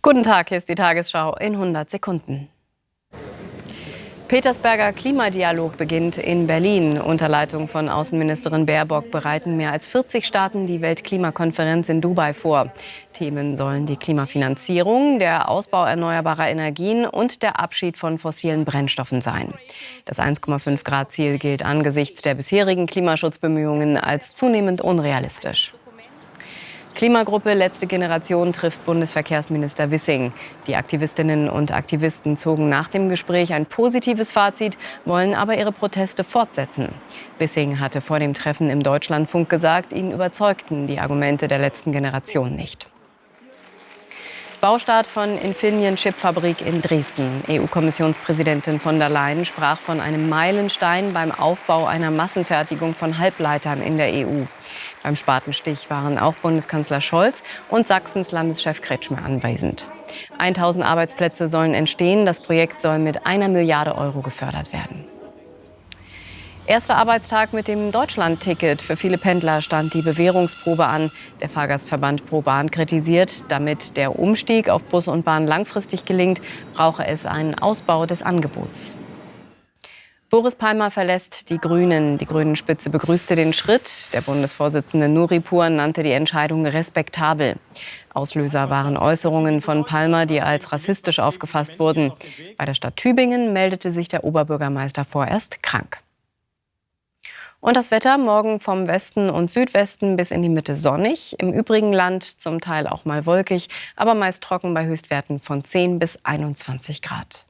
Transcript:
Guten Tag, hier ist die Tagesschau in 100 Sekunden. Petersberger Klimadialog beginnt in Berlin. Unter Leitung von Außenministerin Baerbock bereiten mehr als 40 Staaten die Weltklimakonferenz in Dubai vor. Themen sollen die Klimafinanzierung, der Ausbau erneuerbarer Energien und der Abschied von fossilen Brennstoffen sein. Das 1,5 Grad Ziel gilt angesichts der bisherigen Klimaschutzbemühungen als zunehmend unrealistisch. Klimagruppe Letzte Generation trifft Bundesverkehrsminister Wissing. Die Aktivistinnen und Aktivisten zogen nach dem Gespräch ein positives Fazit, wollen aber ihre Proteste fortsetzen. Wissing hatte vor dem Treffen im Deutschlandfunk gesagt, ihn überzeugten die Argumente der letzten Generation nicht. Baustart von Infineon Chipfabrik in Dresden. EU-Kommissionspräsidentin von der Leyen sprach von einem Meilenstein beim Aufbau einer Massenfertigung von Halbleitern in der EU. Beim Spatenstich waren auch Bundeskanzler Scholz und Sachsens Landeschef Kretschmer anwesend. 1000 Arbeitsplätze sollen entstehen. Das Projekt soll mit einer Milliarde Euro gefördert werden. Erster Arbeitstag mit dem Deutschland-Ticket. Für viele Pendler stand die Bewährungsprobe an. Der Fahrgastverband ProBahn kritisiert, damit der Umstieg auf Bus und Bahn langfristig gelingt, brauche es einen Ausbau des Angebots. Boris Palmer verlässt die Grünen. Die Grünen-Spitze begrüßte den Schritt. Der Bundesvorsitzende Nuripur nannte die Entscheidung respektabel. Auslöser waren Äußerungen von Palmer, die als rassistisch aufgefasst wurden. Bei der Stadt Tübingen meldete sich der Oberbürgermeister vorerst krank. Und das Wetter morgen vom Westen und Südwesten bis in die Mitte sonnig. Im übrigen Land zum Teil auch mal wolkig, aber meist trocken bei Höchstwerten von 10 bis 21 Grad.